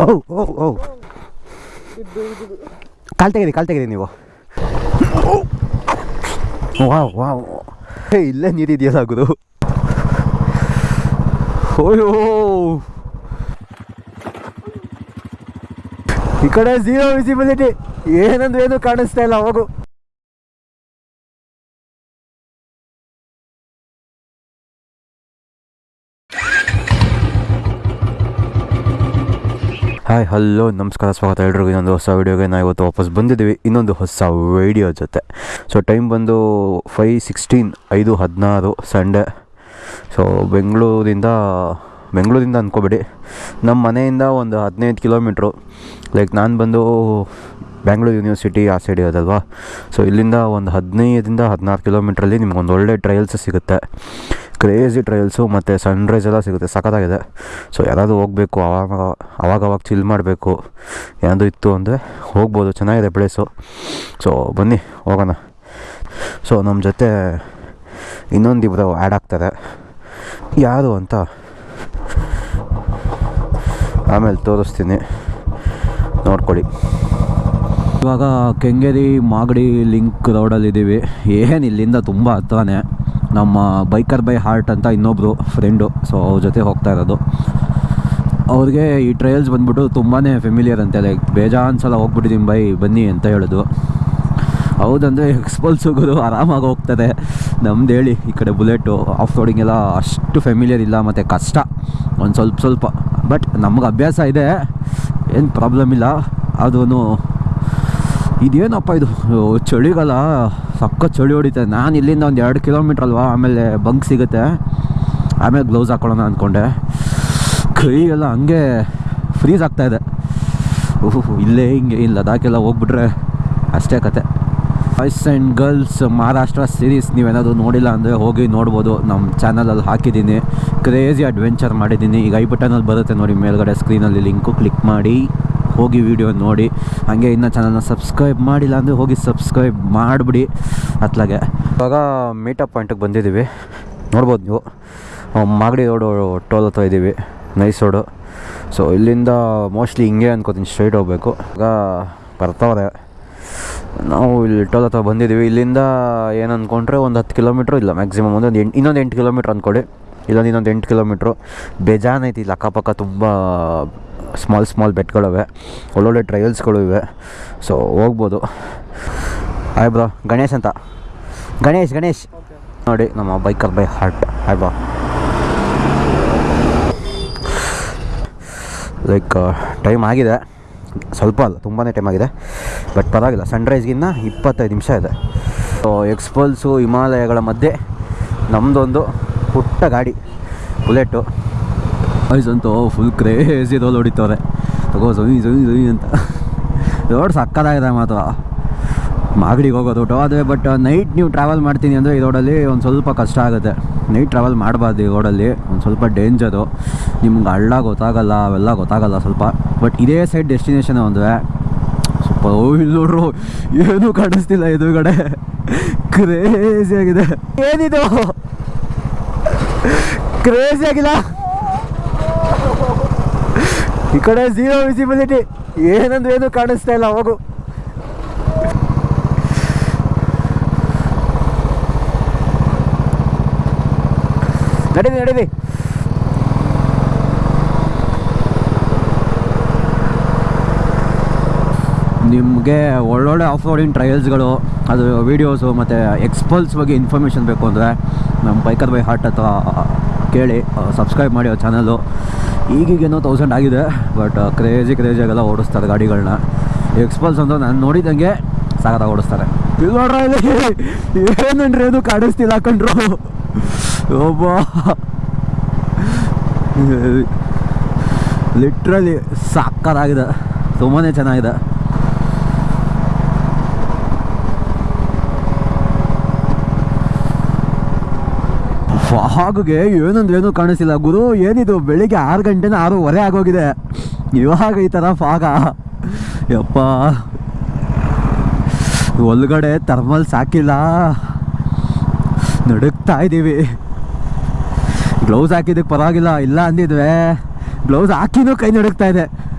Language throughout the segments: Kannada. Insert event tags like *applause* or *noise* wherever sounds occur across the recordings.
ಓ ಓ ಓ ಕಾಲ್ ತೆಗೀರಿ ಕಾಲ್ ತೆಗೀರಿ ನೀವು. Wow wow. ಇಲ್ಲೇ ನೀರಿದೆಯಲ್ಲ ಸಾಕುದು ಓಯೋ ಈ ಕಡೆ ಝೀರೋ ವಿಸಿಬಿಲಿಟಿ ಏನಂದ್ರೆ ಏನು ಕಾಣಿಸ್ತಾ ಇಲ್ಲ, ಹೋಗು. ಹಾಯ್ ಹಲೋ ನಮಸ್ಕಾರ, ಸ್ವಾಗತ ಎಲ್ರಿಗೂ. ಇನ್ನೊಂದು ಹೊಸ ವೀಡಿಯೋಗೆ ನಾವು ಇವತ್ತು ವಾಪಸ್ ಬಂದಿದ್ದೀವಿ. ಇನ್ನೊಂದು ಹೊಸ ವೀಡಿಯೋ ಜೊತೆ. ಸೊ ಟೈಮ್ ಬಂದು ಫೈ ಸಿಕ್ಸ್ಟೀನ್ ಐದು ಹದಿನಾರು ಸಂಡೇ ಸೊ ಬೆಂಗಳೂರಿಂದ ಬೆಂಗಳೂರಿಂದ ಅಂದ್ಕೋಬೇಡಿ ನಮ್ಮ ಮನೆಯಿಂದ ಒಂದು ಹದಿನೈದು ಕಿಲೋಮೀಟ್ರು. ಲೈಕ್ ನಾನು ಬಂದು ಬ್ಯಾಂಗ್ಳೂರು ಯೂನಿವರ್ಸಿಟಿ ಆ ಸೈಡ್ ಇರೋದಲ್ವಾ? ಸೊ ಇಲ್ಲಿಂದ ಒಂದು ಹದಿನೈದರಿಂದ ಹದಿನಾರು ಕಿಲೋಮೀಟ್ರಲ್ಲಿ ನಿಮ್ಗೊಂದು ಒಳ್ಳೆ ಟ್ರಯಲ್ಸ್ ಸಿಗುತ್ತೆ. ಕ್ರೇಜಿ ಟ್ರಯಲ್ಸು ಮತ್ತು ಸನ್ರೈಸ್ ಎಲ್ಲ ಸಿಗುತ್ತೆ. ಸಖತ್ತಾಗಿದೆ. ಸೊ ಯಾರಾದರೂ ಹೋಗಬೇಕು ಅವಾಗ ಅವಾಗವಾಗ ಚಿಲ್ ಮಾಡಬೇಕು. ಏನಾದರೂ ಇತ್ತು ಅಂದರೆ ಹೋಗ್ಬೋದು. ಚೆನ್ನಾಗಿದೆ ಪ್ಲೇಸು ಸೊ ಬನ್ನಿ, ಹೋಗೋಣ. ಸೊ ನಮ್ಮ ಜೊತೆ ಇನ್ನೊಂದಿಬ್ಬರು ಆ್ಯಡ್ ಆಗ್ತಾರೆ. ಯಾರು ಅಂತ? ಆಮೇಲೆ ತೋರಿಸ್ತೀನಿ. ನೋಡ್ಕೊಳ್ಳಿ. ಇವಾಗ ಕೆಂಗೇರಿ ಮಾಗಡಿ ಲಿಂಕ್ ರೋಡಲ್ಲಿದ್ದೀವಿ ಏನು ಇಲ್ಲಿಂದ ತುಂಬ ಹತ್ರನೇ. ನಮ್ಮ ಬೈಕರ್ ಬೈ ಹಾರ್ಟ್ ಅಂತ ಇನ್ನೊಬ್ಬರು ಫ್ರೆಂಡು ಸೊ ಅವ್ರ ಜೊತೆ ಹೋಗ್ತಾ ಇರೋದು. ಅವ್ರಿಗೆ ಈ ಟ್ರೈಲ್ಸ್ ಬಂದ್ಬಿಟ್ಟು ತುಂಬಾ ಫೆಮಿಲಿಯರ್ ಅಂತೆ. ಲೈಕ್ ಬೇಜಾನ್ ಸಲ ಹೋಗ್ಬಿಟ್ಟಿದ್ದೀನಿ ಬೈ, ಬನ್ನಿ ಅಂತ ಹೇಳೋದು. ಹೌದಂದರೆ ಎಕ್ಸ್ಪಲ್ಸುಗಳು ಆರಾಮಾಗಿ ಹೋಗ್ತದೆ. ನಮ್ದು ಹೇಳಿ, ಈ ಕಡೆ ಬುಲೆಟು ಆಫ್ ರೋಡಿಂಗ್ ಎಲ್ಲ ಅಷ್ಟು ಫೆಮಿಲಿಯರ್ ಇಲ್ಲ, ಮತ್ತು ಕಷ್ಟ. ಒಂದು ಸ್ವಲ್ಪ ಸ್ವಲ್ಪ. ಬಟ್ ನಮ್ಗೆ ಅಭ್ಯಾಸ ಇದೆ. ಏನು ಪ್ರಾಬ್ಲಮ್ ಇಲ್ಲ. ಅದೂ ಇದೇನಪ್ಪ ಇದು? ಚಳಿಗಾಲ? ಸಕ್ಕ ಚಳಿ ಹೊಡಿತದೆ ನಾನು ಇಲ್ಲಿಂದ ಒಂದು ಎರಡು ಕಿಲೋಮೀಟ್ರ್ ಅಲ್ವಾ, ಆಮೇಲೆ ಬಂಕ್ ಸಿಗುತ್ತೆ. ಆಮೇಲೆ ಗ್ಲೌಸ್ ಹಾಕೊಳ್ಳೋಣ ಅಂದ್ಕೊಂಡೆ ಕೈ ಎಲ್ಲ ಹಂಗೆ ಫ್ರೀಸ್ ಆಗ್ತಾಯಿದೆ ಓಹ್, ಇಲ್ಲೇ ಹಿಂಗೆ ಇಲ್ಲ ಲದಾಖೆಲ್ಲ ಹೋಗ್ಬಿಟ್ರೆ ಅಷ್ಟೇ ಕತೆ. Boys and girls Maharashtra series ನೀವೇನಾದರೂ ನೋಡಿಲ್ಲ ಅಂದರೆ ಹೋಗಿ ನೋಡ್ಬೋದು. ನಮ್ಮ ಚಾನಲಲ್ಲಿ ಹಾಕಿದ್ದೀನಿ. ಕ್ರೇಜಿ ಅಡ್ವೆಂಚರ್ ಮಾಡಿದ್ದೀನಿ. ಈಗ ಐ ಬಟನಲ್ಲಿ ಬರುತ್ತೆ ನೋಡಿ ಮೇಲ್ಗಡೆ ಸ್ಕ್ರೀನಲ್ಲಿ ಲಿಂಕು ಕ್ಲಿಕ್ ಮಾಡಿ. ಹೋಗಿ ವಿಡಿಯೋ ನೋಡಿ. ಹಾಗೆ ಇನ್ನೂ ಚಾನಲ್ನ ಸಬ್ಸ್ಕ್ರೈಬ್ ಮಾಡಿಲ್ಲ ಅಂದರೆ ಹೋಗಿ ಸಬ್ಸ್ಕ್ರೈಬ್ ಮಾಡಿಬಿಡಿ. ಅತ್ಲಾಗೆ. ಇವಾಗ ಮೀಟಪ್ ಪಾಯಿಂಟಿಗೆ ಬಂದಿದ್ದೀವಿ. ನೋಡ್ಬೋದು ನೀವು. ಮಾಗಡಿ ರೋಡು ಟೋಲ್ ಹತ್ರ ಇದ್ದೀವಿ ನೈಸ್ ರೋಡು ಸೊ ಇಲ್ಲಿಂದ ಮೋಸ್ಟ್ಲಿ ಹಿಂಗೆ ಅನ್ಕೋತೀನಿ ಸ್ಟ್ರೈಟ್ ಹೋಗ್ಬೇಕು. ಈಗ ಬರ್ತಾವ್ರೆ ನಾವು ಇಲ್ಲಿ ಟೋಲ್ ಹತ್ರ ಬಂದಿದ್ದೀವಿ. ಇಲ್ಲಿಂದ ಏನು ಅಂದ್ಕೊಂಡ್ರೆ ಒಂದು ಹತ್ತು ಕಿಲೋಮೀಟ್ರ್ ಇಲ್ಲ ಮ್ಯಾಕ್ಸಿಮಮ್ ಒಂದು ಎಂಟು, ಇನ್ನೊಂದು ಎಂಟು ಕಿಲೋಮೀಟ್ರ್ ಅಂದ್ಕೊಳ್ಳಿ ಇಲ್ಲೊಂದು ಇನ್ನೊಂದು ಎಂಟು ಕಿಲೋಮೀಟ್ರು ಬೇಜಾನ್ ಐತಿ ಇಲ್ಲಿ ಅಕ್ಕಪಕ್ಕ ತುಂಬ ಸ್ಮಾಲ್ ಸ್ಮಾಲ್ ಬೆಟ್ಗಳಿವೆ ಒಳ್ಳೊಳ್ಳೆ ಟ್ರಯಲ್ಸ್ಗಳು ಇವೆ. ಸೊ ಹೋಗ್ಬೋದು. ಹಾಯ್ ಬ್ರೋ ಗಣೇಶ್ ಅಂತ. ಗಣೇಶ್ ಗಣೇಶ್. ನೋಡಿ, ನಮ್ಮ biker by heart hi bro like time ಆಗಿದೆ. ಸ್ವಲ್ಪ ಅಲ್ಲ ತುಂಬಾ ಟೈಮ್ ಆಗಿದೆ. ಬಟ್ ಪರವಾಗಿಲ್ಲ ಸನ್ರೈಸ್ಗಿನ್ನ ಇಪ್ಪತ್ತೈದು ನಿಮಿಷ ಇದೆ. ಸೊ ಎಕ್ಸ್ಪಲ್ಸು ಹಿಮಾಲಯಗಳ ಮಧ್ಯೆ ನಮ್ಮದೊಂದು ಪುಟ್ಟ ಗಾಡಿ, ಬುಲೆಟು. ವಾಯ್ಸ್ ಅಂತೂ ಫುಲ್ ಕ್ರೇಜಿ ರೋಲ್ ಹೊಡಿತವ್ರೆ. ತಗೋ ಸೊಯ್ ಸೊಯ್ ಸೊಯ್ ಅಂತ. ರೋಡ್ ಸಕ್ಕದಾಗಿದೆ ಮಾತ್ರ. ಮಾಗಡಿಗೆ ಹೋಗೋದು ಅದೇ ಬಟ್ ನೈಟ್ ನೀವು ಟ್ರಾವೆಲ್ ಮಾಡ್ತೀನಿ ಅಂದರೆ ಈ ರೋಡಲ್ಲಿ ಒಂದು ಸ್ವಲ್ಪ ಕಷ್ಟ ಆಗುತ್ತೆ. ನೈಟ್ ಟ್ರಾವೆಲ್ ಮಾಡಬಾರ್ದು ಈ ರೋಡಲ್ಲಿ ಒಂದು ಸ್ವಲ್ಪ ಡೇಂಜರು ನಿಮ್ಗೆ ಹಳ್ಳ ಗೊತ್ತಾಗಲ್ಲ, ಅವೆಲ್ಲ ಗೊತ್ತಾಗಲ್ಲ ಸ್ವಲ್ಪ. ಬಟ್ ಇದೇ ಸೈಡ್ ಡೆಸ್ಟಿನೇಷನ್ ಅಂದರೆ ಸ್ವಲ್ಪ ಇಲ್ಲಿ ನೋಡ್ರು. ಏನೂ ಕಾಣಿಸ್ತಿಲ್ಲ ಎದುರುಗಡೆ. ಕ್ರೇಜಿ ಆಗಿದೆ. ಏನಿದು? ಕ್ರೇಜಿ ಆಗಿಲ್ಲ. ಈ ಕಡೆ ಝೀರೋ ವಿಸಿಬಿಲಿಟಿ ಏನಂದ್ರೆ ಏನು ಕಾಣಿಸ್ತಾ ಇಲ್ಲ, ಹೋಗು. ನಡೀರಿ ನಡೀರಿ. ನಿಮಗೆ ಒಳ್ಳೊಳ್ಳೆ ಆಫ್ ರೋಡಿಂಗ್ ಟ್ರಯಲ್ಸ್ಗಳು ಅದು ವೀಡಿಯೋಸು ಮತ್ತು ಎಕ್ಸ್ಪಲ್ಸ್ ಬಗ್ಗೆ ಇನ್ಫಾರ್ಮೇಷನ್ ಬೇಕು ಅಂದರೆ ನಮ್ಮ ಬೈಕರ್ ಬೈ ಹಾರ್ಟ್ ಅಥವಾ ಕೇಳಿ ಸಬ್ಸ್ಕ್ರೈಬ್ ಮಾಡಿ ಅವ್ರ ಚಾನಲು ಈಗೀಗೇನೋ ತೌಸಂಡ್ ಆಗಿದೆ ಬಟ್ ಕ್ರೇಜಿ ಕ್ರೇಜಿಯಾಗೆಲ್ಲ ಓಡಿಸ್ತಾರೆ ಗಾಡಿಗಳನ್ನ ಎಕ್ಸ್ಪಲ್ಸ್ ಅಂತ ನಾನು ನೋಡಿದಂಗೆ ಸಾಗರ ಓಡಿಸ್ತಾರೆ. ಇಲ್ಲಿ ನೋಡ್ರ ಇಲ್ಲಿ ಅದು ಕಾಡಿಸ್ತಿಲ್ಲ ಹಾಕೊಂಡ್ರು ಒಬ್ಬ. *laughs* ಲಿಟ್ರಲಿ ಸಾಕಾಗಿದೆ ತುಂಬಾ ಚೆನ್ನಾಗಿದೆ. ಫಾಗ್ಗೆ ಏನಂದ್ರೆ ಏನು ಕಾಣಿಸಿಲ್ಲ. ಗುರು, ಏನಿದು? ಬೆಳಿಗ್ಗೆ ಆರು ಗಂಟೆನ ಆರೂವರೆ ಆಗೋಗಿದೆ. ಇವಾಗ ಈ ಥರ ಫಾಗ. ಯಪ್ಪ. ಒಳಗಡೆ ಥರ್ಮಲ್ ಸಾಕಿಲ್ಲ. ನಡುಕ್ತಾ ಇದ್ದೀವಿ ಗ್ಲೌಸ್ ಹಾಕಿದ್ದಕ್ಕೆ ಪರವಾಗಿಲ್ಲ. ಇಲ್ಲ ಅಂದಿದ್ವೆ. ಗ್ಲೌಸ್ ಹಾಕಿನೂ ಕೈ ನಡುಕ್ತಾ ಇದೆ.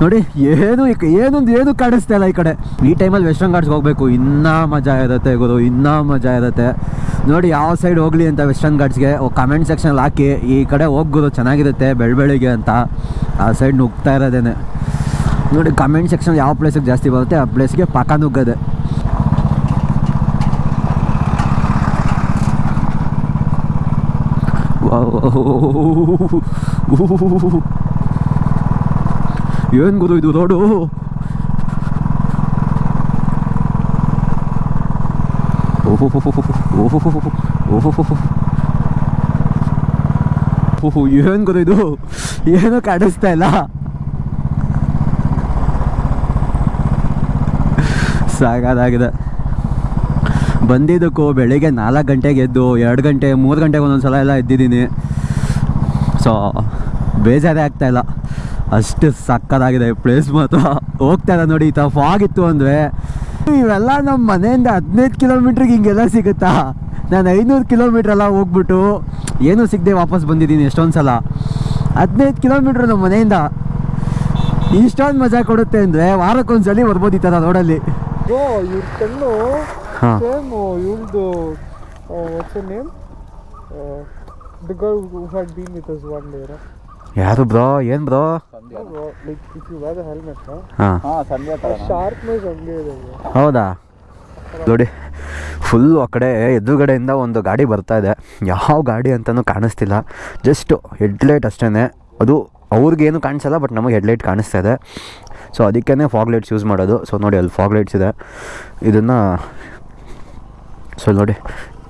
ನೋಡಿ ಏನು ಏನೊಂದು ಏನು ಕಾಣಿಸ್ತಾ ಇಲ್ಲ ಈ ಕಡೆ ಈ ಟೈಮಲ್ಲಿ ವೆಸ್ಟರ್ನ್ ಘಾಟ್ಸ್ಗೆ ಹೋಗ್ಬೇಕು ಇನ್ನೂ ಮಜಾ ಇರುತ್ತೆ ಗುರು ಇನ್ನೂ ಮಜಾ ಇರುತ್ತೆ ನೋಡಿ ಯಾವ ಸೈಡ್ ಹೋಗ್ಲಿ ಅಂತ ವೆಸ್ಟರ್ನ್ ಘಾಟ್ಸ್ಗೆ ಕಮೆಂಟ್ ಸೆಕ್ಷನಲ್ಲಿ ಹಾಕಿ ಈ ಕಡೆ ಹೋಗ್ಬೋದು ಚೆನ್ನಾಗಿರುತ್ತೆ ಬೆಳಬೆಳಿಗ್ಗೆ ಅಂತ ಆ ಸೈಡ್ ನುಗ್ತಾ ಇರೋದೇನೆ ನೋಡಿ ಕಮೆಂಟ್ ಸೆಕ್ಷನ್ ಯಾವ ಪ್ಲೇಸಿಗೆ ಜಾಸ್ತಿ ಬರುತ್ತೆ ಆ ಪ್ಲೇಸ್ಗೆ ಪಕ್ಕ ನುಗ್ಗದೆ ಏನು ಗುರು ಇದು ರೋಡು ಓಹೋ ಏನು ಗುರು ಇದು ಏನೂ ಕಾಣಿಸ್ತಾ ಇಲ್ಲ ಸಾಕಾಗಿದೆ ಬಂದಿದ್ದಕ್ಕೂ ಬೆಳಿಗ್ಗೆ ನಾಲ್ಕು ಗಂಟೆಗೆ ಎದ್ದು ಎರಡು ಗಂಟೆ ಮೂರು ಗಂಟೆಗೆ ಒಂದೊಂದು ಸಲ ಎಲ್ಲ ಎದ್ದಿದ್ದೀನಿ ಸೊ ಬೇಜಾರೇ ಆಗ್ತಾಯಿಲ್ಲ ಅಷ್ಟು ಸಕ್ಕತ್ತಾಗಿದೆ ಪ್ಲೇಸ್ ಮಾತ್ರ. ಹೋಗ್ತಾ ಇಲ್ಲ ನೋಡಿ ಈ ಥರ ಫಾಗ್ ಇತ್ತು ಅಂದರೆ ಇವೆಲ್ಲ ನಮ್ಮ ಮನೆಯಿಂದ ಹದಿನೈದು ಕಿಲೋಮೀಟ್ರಿಗೆ ಹಿಂಗೆಲ್ಲ ಸಿಗುತ್ತಾ? ನಾನು ಐನೂರು ಕಿಲೋಮೀಟ್ರ್ ಎಲ್ಲ ಹೋಗ್ಬಿಟ್ಟು ಏನೂ ಸಿಗದೆ ವಾಪಸ್ ಬಂದಿದ್ದೀನಿ ಎಷ್ಟೊಂದು ಸಲ ಹದಿನೈದು ಕಿಲೋಮೀಟ್ರ್ ನಮ್ಮ ಮನೆಯಿಂದ ಇಷ್ಟೊಂದು ಮಜಾ ಕೊಡುತ್ತೆ ಅಂದರೆ ವಾರಕ್ಕೊಂದ್ಸಲಿ ಬರ್ಬೋದು ಈ ಥರ ರೋಡಲ್ಲಿ ಓ ಇವ್ರ ಕಣ್ಣು ಹಾಂ ಸೇಮ್ ಇವ್ರದ್ದು what's name the girl had been with us one day ಯಾರು ಬ್ರೋ? ಏನು ಬ್ರೋ? ಹಾಂ. ಹೌದಾ? ನೋಡಿ ಫುಲ್ ಆ ಕಡೆ ಎದುರುಗಡೆಯಿಂದ ಒಂದು ಗಾಡಿ ಬರ್ತಾ ಇದೆ. ಯಾವ ಗಾಡಿ ಅಂತಲೂ ಕಾಣಿಸ್ತಿಲ್ಲ. ಜಸ್ಟ್ ಹೆಡ್ಲೈಟ್ ಅಷ್ಟೇ ಅದು ಅವ್ರಿಗೇನು ಕಾಣಿಸಲ್ಲ ಬಟ್ ನಮಗೆ ಹೆಡ್ಲೈಟ್ ಕಾಣಿಸ್ತಾ ಇದೆ. ಸೊ ಅದಕ್ಕೇ ಫಾಗ್ ಲೈಟ್ಸ್ ಯೂಸ್ ಮಾಡೋದು. ಸೊ ನೋಡಿ ಅಲ್ಲಿ ಫಾಗ್ ಲೈಟ್ಸ್ ಇದೆ. ಇದನ್ನು ಸೊ ನೋಡಿ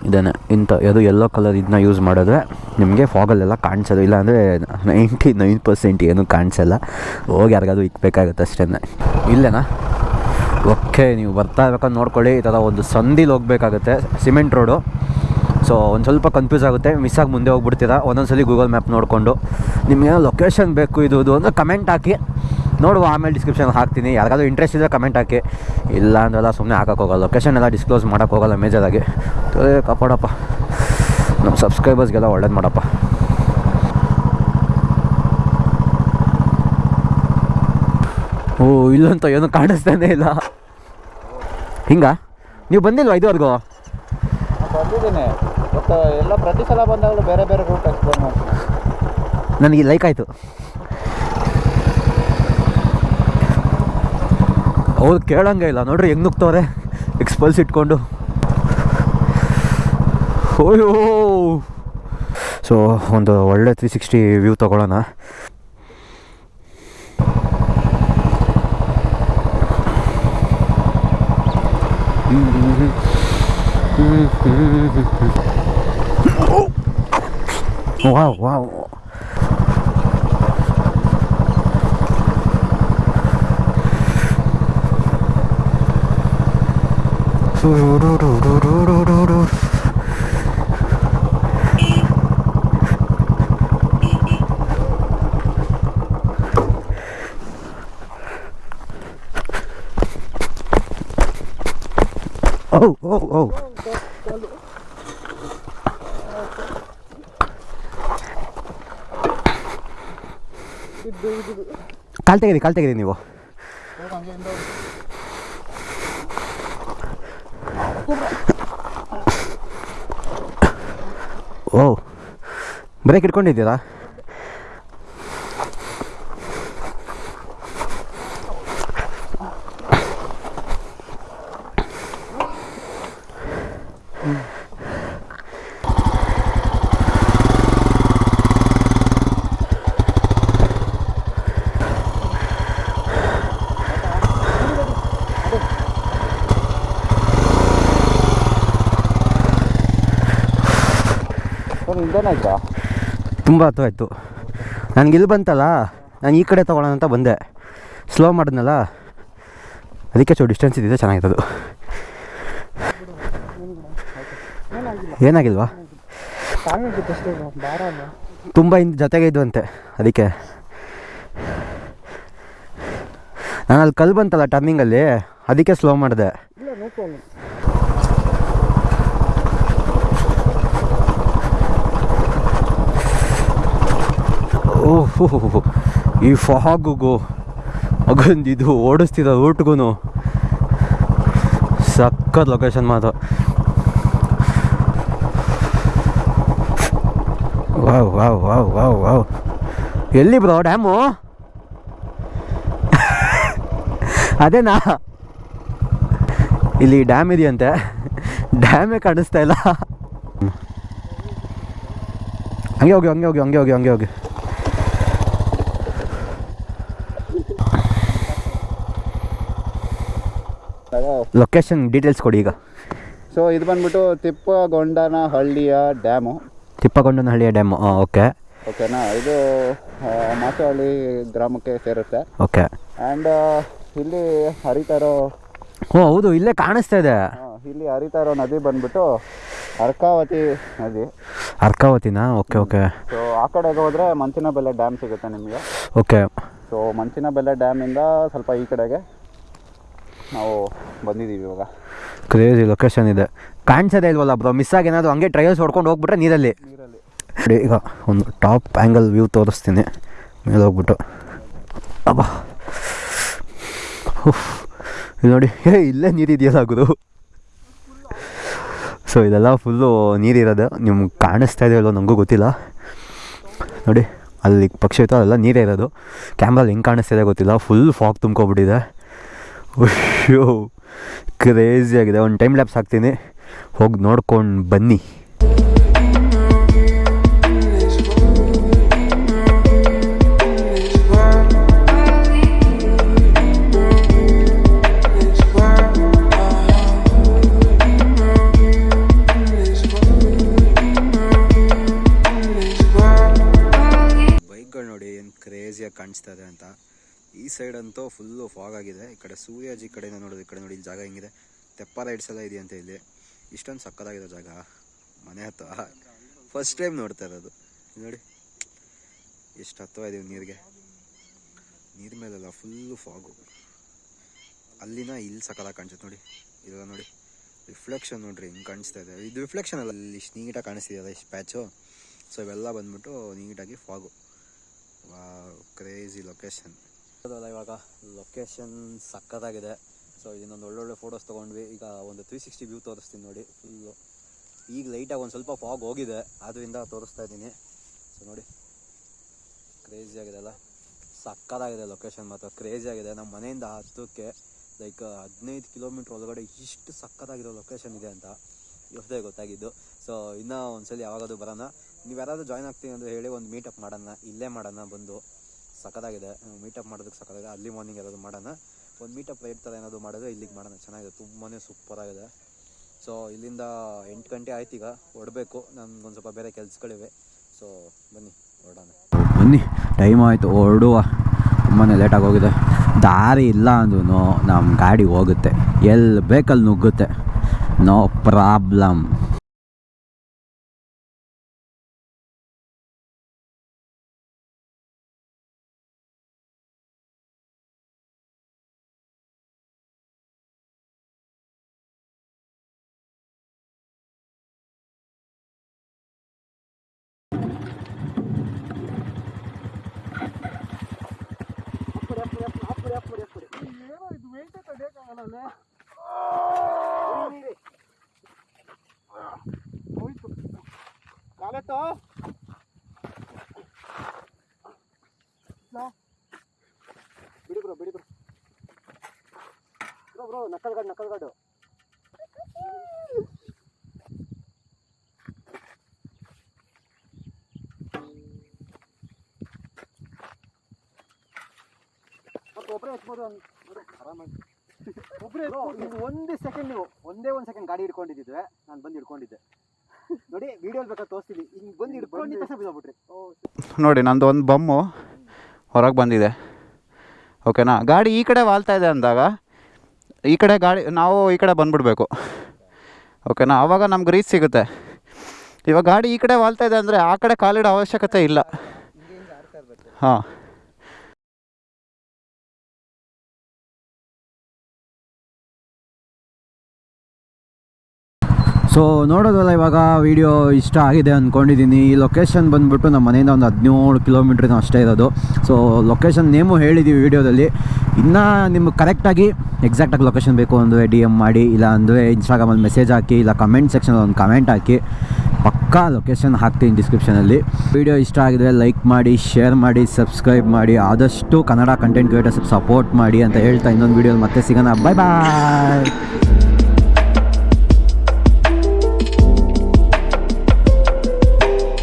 ಇದೇನೆ. ಇಂಥ ಅದು ಯೆಲ್ಲೋ ಕಲರ್ ಇದನ್ನ ಯೂಸ್ ಮಾಡಿದ್ರೆ ನಿಮಗೆ ಫಾಗಲ್ಲೆಲ್ಲ ಕಾಣಿಸೋದು. ಇಲ್ಲಾಂದರೆ ನೈಂಟಿ ನೈನ್ ಪರ್ಸೆಂಟ್ ಏನೂ ಕಾಣಿಸಲ್ಲ. ಹೋಗಿ ಯಾರಿಗಾದ್ರು ಇಕ್ಬೇಕಾಗುತ್ತೆ ಅಷ್ಟೇ ಇಲ್ಲೇನಾ? ಓಕೆ ನೀವು ಬರ್ತಾ ಇರ್ಬೇಕಾದ್ರೆ ನೋಡ್ಕೊಳ್ಳಿ. ಈ ಥರ ಒಂದು ಸಂದಿಲಿ ಹೋಗಬೇಕಾಗುತ್ತೆ. ಸಿಮೆಂಟ್ ರೋಡು ಸೊ ಒಂದು ಸ್ವಲ್ಪ ಕನ್ಫ್ಯೂಸ್ ಆಗುತ್ತೆ. ಮಿಸ್ ಆಗಿ ಮುಂದೆ ಹೋಗ್ಬಿಡ್ತೀರಾ? ಒಂದೊಂದ್ಸಲಿ ಗೂಗಲ್ ಮ್ಯಾಪ್ ನೋಡಿಕೊಂಡು. ನಿಮಗೇನೋ ಲೊಕೇಶನ್ ಬೇಕು ಇದು ಇದು ಅಂದರೆ ಕಮೆಂಟ್ ಹಾಕಿ. ನೋಡುವ ಆಮೇಲೆ ಡಿಸ್ಕ್ರಿಪ್ಷನ್ ಹಾಕ್ತೀನಿ. ಯಾರಿಗಾದ್ರೂ ಇಂಟ್ರೆಸ್ಟ್ ಇದ್ದರೆ ಕಮೆಂಟ್ ಹಾಕಿ. ಇಲ್ಲ ಅಂದ್ರೆಲ್ಲ ಸುಮ್ಮನೆ ಹಾಕೋಕ್ಕೋಗಲ್ಲ ಹೋಗಲ್ಲ. ಲೊಕೇಶನ್ ಎಲ್ಲ ಡಿಸ್ಕ್ಲೋಸ್ ಮಾಡೋಕ್ಕೆ ಹೋಗಲ್ಲ ಮೇಜರಾಗಿ ಕಾಪಾಡಪ್ಪ. ನಮ್ಮ ಸಬ್ಸ್ಕ್ರೈಬರ್ಸ್ಗೆಲ್ಲ ಒಳ್ಳೇದು ಮಾಡಪ್ಪ. ಓ ಇಲ್ಲಂತ ಏನು ಕಾಣಿಸ್ತಾನೆ ಇಲ್ಲ. ಹಿಂಗ? ನೀವು ಬಂದಿಲ್ವಾ ಇದುವರೆಗೂ? ಬಂದಿದ್ದೀನಿ. ಎಲ್ಲ ಪ್ರತಿ ಸಲ ಬಂದಾಗಲೂ ಬೇರೆ ಬೇರೆ ರೂಟ್ ಎಕ್ಸ್ಪ್ಲೋರ್ ಮಾಡ್ತೀನಿ. ನನಗೆ ಲೈಕ್ ಆಯಿತು. ಅವ್ರು ಕೇಳಂಗೆ ಇಲ್ಲ. ನೋಡ್ರಿ, ಹೆಂಗೆ ನುಗ್ತವ್ರೆ ಎಕ್ಸ್ಪಲ್ಸ್ ಇಟ್ಕೊಂಡು. ಓಯೋ ಸೊ ಒಂದು ಒಳ್ಳೆ ತ್ರೀ ಸಿಕ್ಸ್ಟಿ ವ್ಯೂ ತೊಗೊಳ್ಳೋಣ. Wow wow. Oh, oh. ಇದು ಕಾಲ್ ತೆಗೀರಿ ಕಾಲ್ ತೆಗೀರಿ ನೀವು ಓ ಬ್ರೇಕ್ ಇಟ್ಕೊಂಡಿದ್ದೀರಾ? ಸರ್ ಇಲ್ದೇನಾಯ್ತಾ ತುಂಬ ಹತ್ತವಾಯ್ತು ನನಗೆ ಇಲ್ಲಿ ಬಂತಲ್ಲ, ನಾನು ಈ ಕಡೆ ತೊಗೊಳ್ಳೋಣ ಅಂತ ಬಂದೆ. ಸ್ಲೋ ಮಾಡಿದ್ನಲ್ಲ, ಅದಕ್ಕೆ ಚೋ ಡಿಸ್ಟೆನ್ಸ್ ಇದ್ದಿದೆ ಚೆನ್ನಾಗಿರೋದು ಏನಾಗಿಲ್ವಾ? ತುಂಬ ಹಿಂದೆ ಜೊತೆಗೆ ಇದ್ವಂತೆ, ಅದಕ್ಕೆ. ನಾನು ಅಲ್ಲಿ ಕಲ್ಲು ಬಂತಲ್ಲ ಟರ್ನಿಂಗಲ್ಲಿ ಅದಕ್ಕೆ ಸ್ಲೋ ಮಾಡಿದೆ ಇಲ್ಲ ನೋ ಪ್ರಾಬ್ಲಮ್ ಓಹ್ ಈ ಫಾಗುಗು ಅಗೊಂದು ಇದು ಓಡಿಸ್ತಿದ್ದ ರೂಟ್ಗೂ ಸಕ್ಕತ್ ಲೊಕೇಶನ್ ಮಾತು wow wow wow wow wow. ಎಲ್ಲಿ ಬ್ರೋ, ಡ್ಯಾಮು? ಅದೇನಾ? ಇಲ್ಲಿ ಡ್ಯಾಮ್ ಇದೆಯಂತೆ. ಡ್ಯಾಮೇ ಕಾಣಿಸ್ತಾ ಇಲ್ಲ. ಹಂಗೆ ಹೋಗಿ ಹಂಗೆ ಹೋಗಿ ಹಂಗೆ ಹೋಗಿ ಹಂಗೆ ಹೋಗಿ. ಲೊಕೇಶನ್ ಡೀಟೇಲ್ಸ್ ಕೊಡಿ ಈಗ. ಸೊ ಇದು ಬಂದ್ಬಿಟ್ಟು ತಿಪ್ಪಗೊಂಡನ ಹಳ್ಳಿಯ ಡ್ಯಾಮು. ತಿಪ್ಪಗೊಂಡನಹಳ್ಳಿಯ ಡ್ಯಾಮು. ಓಕೆ. ಓಕೆನಾ ಇದು ಮಾಸಹಳ್ಳಿ ಗ್ರಾಮಕ್ಕೆ ಸೇರುತ್ತೆ. ಓಕೆ. ಆ್ಯಂಡ್ ಇಲ್ಲಿ ಹರಿತಾರೋ ಓ ಹೌದು ಇಲ್ಲೇ ಕಾಣಿಸ್ತಾ ಇದೆ. ಇಲ್ಲಿ ಹರಿತಾರೋ ನದಿ ಬಂದ್ಬಿಟ್ಟು ಅರ್ಕಾವತಿ ನದಿ. ಅರ್ಕಾವತಿನಾ? Okay okay. ಸೊ ಆ ಕಡೆಗೆ ಹೋದರೆ ಮಂಚಿನ ಬೆಲೆ ಡ್ಯಾಮ್ ಸಿಗುತ್ತೆ ನಿಮಗೆ. ಓಕೆ. ಸೊ ಮಂಚಿನ ಬೆಲೆ ಡ್ಯಾಮಿಂದ ಸ್ವಲ್ಪ ಈ ಕಡೆಗೆ. ನಾವು ಬಂದಿದ್ದೀವಿ ಇವಾಗ. ಕ್ರೇಜಿ ಲೊಕೇಶನ್ ಇದೆ. ಕಾಣಿಸೋದೇ ಇಲ್ವಲ್ಲ ಬ್ರೋ ಮಿಸ್ ಆಗಿ ಏನಾದರೂ ಹಂಗೆ ಟ್ರಯಲ್ಸ್ ಹೊಡ್ಕೊಂಡು ಹೋಗ್ಬಿಟ್ರೆ ನೀರಲ್ಲಿ. ನೀರಲ್ಲಿ. ನೋಡಿ ಈಗ ಒಂದು ಟಾಪ್ ಆ್ಯಂಗಲ್ ವ್ಯೂ ತೋರಿಸ್ತೀನಿ. ಮೇಲೆ ಹೋಗ್ಬಿಟ್ಟು. ಅಬ್ಬಾ. ಇಲ್ಲಿ ನೋಡಿ ಏ ಇಲ್ಲೇ ನೀರಿದೆಯಲ್ಲ ಗುರು. ಸೊ ಇದೆಲ್ಲ ಫುಲ್ಲು ನೀರಿರೋದು ನಿಮ್ಗೆ ಕಾಣಿಸ್ತಾ ಇದೆಯಲ್ಲೋ ನನಗೂ ಗೊತ್ತಿಲ್ಲ. ನೋಡಿ ಅಲ್ಲಿ ಪಕ್ಷಿ ಇತ್ತು ಅಲ್ಲೆಲ್ಲ ನೀರೇ ಇರೋದು. ಕ್ಯಾಮ್ರಲ್ಲಿ ಹೆಂಗೆ ಕಾಣಿಸ್ತಿದೆ ಗೊತ್ತಿಲ್ಲ. Full fog ತುಂಬ್ಕೊಬಿಟ್ಟಿದೆ. *laughs* ಅಯ್ಯೋ ಕ್ರೇಜಿ ಆಗಿದೆ. ಒಂದು ಟೈಮ್ ಲ್ಯಾಪ್ಸ್ ಹಾಕ್ತೀನಿ. ಹೋಗಿ ನೋಡ್ಕೊಂಡು ಬನ್ನಿ. ಬೈಕ್ಗಳು ನೋಡಿ ಏನು ಕ್ರೇಜಿಯಾಗಿ ಕಾಣಿಸ್ತಾ ಇದೆ ಅಂತ. ಈ ಸೈಡ್ ಅಂತೂ ಫುಲ್ಲು ಫಾಗ್ ಆಗಿದೆ. ಈ ಕಡೆ ಸೂರ್ಯಾಜಿ ಕಡೆಯಿಂದ ನೋಡೋದು ಈ ಕಡೆ ನೋಡಿ, ಇಲ್ಲಿ ಜಾಗ ಹೆಂಗಿದೆ? ತೆಪ್ಪ ರೈಡ್ಸ್ ಎಲ್ಲ ಇದೆಯಂತೆ ಇಲ್ಲಿ? ಇಷ್ಟೊಂದು ಸಕ್ಕದಾಗಿದೆ ಜಾಗ. ಮನೆ ಹತ್ತಿರ ಫಸ್ಟ್ ಟೈಮ್ ನೋಡ್ತಾ ಇರೋದು. ನೋಡಿ. ಎಷ್ಟು ಹತ್ತೋ ಇದೀವಿ ನೀರಿಗೆ. ನೀರ್ ಮೇಲೆಲ್ಲ ಫುಲ್ಲು ಫಾಗು ಅಲ್ಲಿನ ಇಲ್ಲಿ ಸಕ್ಕದಾಗ ಕಾಣಿಸುತ್ತೆ ನೋಡಿ. ಇದೆಲ್ಲ ನೋಡಿ. ರಿಫ್ಲೆಕ್ಷನ್ ನೋಡ್ರಿ, ಹಿಂಗೆ ಕಾಣಿಸ್ತಾ ಇದೆ. ಇದು ರಿಫ್ಲೆಕ್ಷನ್ ಅಲ್ಲ, ಇಲ್ಲಿ ಇಷ್ಟು ನೀಟಾಗಿ ಕಾಣಿಸ್ತಿದೆಯಲ್ಲ ಇಷ್ಟು ಪ್ಯಾಚು ಸೊ ಇವೆಲ್ಲ ಬಂದ್ಬಿಟ್ಟು ನೀಟಾಗಿ ಫಾಗು ಕ್ರೇಜಿ ಲೊಕೇಶನ್ ಅದಲ್ಲ ಇವಾಗ ಲೊಕೇಶನ್ ಸಕ್ಕತ್ತಾಗಿದೆ. ಸೊ ಇನ್ನೊಂದು ಒಳ್ಳೊಳ್ಳೆ ಫೋಟೋಸ್ ತೊಗೊಂಡ್ವಿ. ಈಗ ಒಂದು ತ್ರೀ ಸಿಕ್ಸ್ಟಿ ವ್ಯೂ ತೋರಿಸ್ತೀನಿ ನೋಡಿ. ಫುಲ್ಲು ಈಗ ಲೈಟಾಗಿ ಒಂದು ಸ್ವಲ್ಪ ಫಾಗ್ ಹೋಗಿದೆ. ಅದರಿಂದ ತೋರಿಸ್ತಾ ಇದ್ದೀನಿ. ಸೊ ನೋಡಿ. ಕ್ರೇಜಿ ಆಗಿದೆ ಅಲ್ಲ. ಸಕ್ಕತ್ತಾಗಿದೆ ಲೊಕೇಶನ್ ಮಾತ್ರ. ಕ್ರೇಜಿ ಆಗಿದೆ. ನಮ್ಮ ಮನೆಯಿಂದ ಹತ್ತಕ್ಕೆ ಲೈಕ್ ಹದಿನೈದು ಕಿಲೋಮೀಟ್ರ್ ಒಳಗಡೆ ಇಷ್ಟು ಸಕ್ಕತ್ತಾಗಿರೋ ಲೊಕೇಶನ್ ಇದೆ ಅಂತ ಇವತ್ತೇ ಗೊತ್ತಾಗಿದ್ದು. ಸೊ ಇನ್ನೂ ಒಂದ್ಸಲಿ ಯಾವಾಗಾದ್ರೂ ಬರೋಣ. ನೀವು ಯಾರಾದರೂ ಜಾಯ್ನ್ ಆಗ್ತೀನಿ ಅಂದರೆ ಹೇಳಿ, ಒಂದು ಮೀಟಪ್ ಮಾಡೋಣ. ಇಲ್ಲೇ ಮಾಡೋಣ ಬಂದು. ಸಕ್ಕತ್ತಾಗಿದೆ ಮೀಟಪ್ ಮಾಡೋದಕ್ಕೆ ಸಕ್ಕತ್ತಾಗಿದೆ ಅಲ್ಲಿ ಮಾರ್ನಿಂಗ್ ಯಾರಾದರೂ ಮಾಡೋಣ. ಒಂದು ಮೀಟಪ್ ರೈಟ್ ಥರ ಏನಾದರೂ ಮಾಡಿದ್ರೆ ಇಲ್ಲಿಗೆ ಮಾಡೋಣ. ಚೆನ್ನಾಗಿದೆ. ತುಂಬಾ ಸೂಪರಾಗಿದೆ ಸೊ ಇಲ್ಲಿಂದ ಎಂಟು ಗಂಟೆ ಆಯ್ತು ಈಗ. ಹೊಡಬೇಕು. ನನ್ಗೊಂದು ಸ್ವಲ್ಪ ಬೇರೆ ಕೆಲಸಗಳಿವೆ. ಸೊ ಬನ್ನಿ ಹೊರಡೋಣ ಬನ್ನಿ ಟೈಮ್ ಆಯಿತು. ಹೊರಡುವ. ತುಂಬಾ ಲೇಟಾಗಿ ಹೋಗಿದೆ. ದಾರಿ ಇಲ್ಲ ಅಂದ್ರೂ ನಮ್ಮ ಗಾಡಿ ಹೋಗುತ್ತೆ. ಎಲ್ಲಿ ಬೇಕಲ್ಲಿ ನುಗ್ಗುತ್ತೆ. ನೋ ಪ್ರಾಬ್ಲಮ್ ತಡೆಯೋಕ್ಕಾಗಲ್ಲ ಹೋಯ್ತು ಕಾಲೆತ್ತೋ ಬಿಡಿ ಬ್ರೋ ಬಿಡಿ bro bro bro knuckle guard knuckle guard ಮತ್ತೆ ಒಬ್ಬರೇ ಎತ್ಬೋದು ಆರಾಮಾಗಿ ಒಬ್ಬರೇ ಒಂದೇ ಸೆಕೆಂಡ್ ನೀವು ಒಂದೇ ಒಂದು ಸೆಕೆಂಡ್ ಗಾಡಿ ಹಿಡ್ಕೊಂಡಿದ್ದಿದ್ವೆ ನಾನು ಬಂದು ಹಿಡ್ಕೊಂಡಿದ್ದೆ. ನೋಡಿ ವಿಡಿಯೋ ಬೇಕಾದ್ರೆ ತೋರಿಸ್ತೀನಿ. ಹಿಂಗೆ ಬಂದು ಹಿಡ್ಕೊಂಡಿದ್ದ ತಕ್ಷಣ ಬಿದ್ದೋಗ್ಬಿಟ್ರಿ ನೋಡಿ ನಂದು ಒಂದು ಬಮ್ಮು ಹೊರಗೆ ಬಂದಿದೆ. ಓಕೆನಾ ಗಾಡಿ ಈ ಕಡೆ ವಾಲ್ತಾ ಇದೆ ಅಂದಾಗ ಈ ಕಡೆ ಗಾಡಿ ನಾವು ಈ ಕಡೆ ಬಂದ್ಬಿಡ್ಬೇಕು. ಓಕೆನಾ ಆವಾಗ ನಮ್ಗೆ ರೀಚ್ ಸಿಗುತ್ತೆ. ಇವಾಗ ಗಾಡಿ ಈ ಕಡೆ ವಾಲ್ತಾ ಇದೆ ಅಂದರೆ ಆ ಕಡೆ ಕಾಲಿಡೋ ಅವಶ್ಯಕತೆ ಇಲ್ಲ. ಹಾಂ. ಸೊ ನೋಡೋದಲ್ಲ ಇವಾಗ ವಿಡಿಯೋ ಇಷ್ಟ ಆಗಿದೆ ಅಂದ್ಕೊಂಡಿದ್ದೀನಿ ಈ ಲೊಕೇಶನ್ ಬಂದುಬಿಟ್ಟು ನಮ್ಮ ಮನೆಯಿಂದ ಒಂದು ಹದಿನೇಳು ಕಿಲೋಮೀಟ್ರಿನ ಅಷ್ಟೇ ಇರೋದು. ಸೊ ಲೊಕೇಶನ್ ನೇಮು ಹೇಳಿದ್ದೀವಿ ವಿಡಿಯೋದಲ್ಲಿ ಇನ್ನೂ ನಿಮ್ಗೆ ಕರೆಕ್ಟಾಗಿ ಎಕ್ಸಾಕ್ಟಾಗಿ ಲೊಕೇಶನ್ ಬೇಕು ಅಂದರೆ ಡಿ ಎಂ ಮಾಡಿ, ಇಲ್ಲ ಅಂದರೆ ಇನ್ಸ್ಟಾಗ್ರಾಮಲ್ಲಿ ಮೆಸೇಜ್ ಹಾಕಿ, ಇಲ್ಲ ಕಮೆಂಟ್ ಸೆಕ್ಷನಲ್ಲಿ ಒಂದು ಕಮೆಂಟ್ ಹಾಕಿ. ಪಕ್ಕಾ ಲೊಕೇಶನ್ ಹಾಕ್ತೀನಿ ಡಿಸ್ಕ್ರಿಪ್ಷನಲ್ಲಿ ವಿಡಿಯೋ ಇಷ್ಟ ಆಗಿದ್ರೆ ಲೈಕ್ ಮಾಡಿ ಶೇರ್ ಮಾಡಿ ಸಬ್ಸ್ಕ್ರೈಬ್ ಮಾಡಿ. ಆದಷ್ಟು ಕನ್ನಡ ಕಂಟೆಂಟ್ ಕ್ರಿಯೇಟರ್ಸ್ ಸಪೋರ್ಟ್ ಮಾಡಿ ಅಂತ ಹೇಳ್ತಾ ಇನ್ನೊಂದು ವೀಡಿಯೋಲಿ ಮತ್ತೆ ಸಿಗೋಣ. ಬಾಯ್ ಬಾಯ್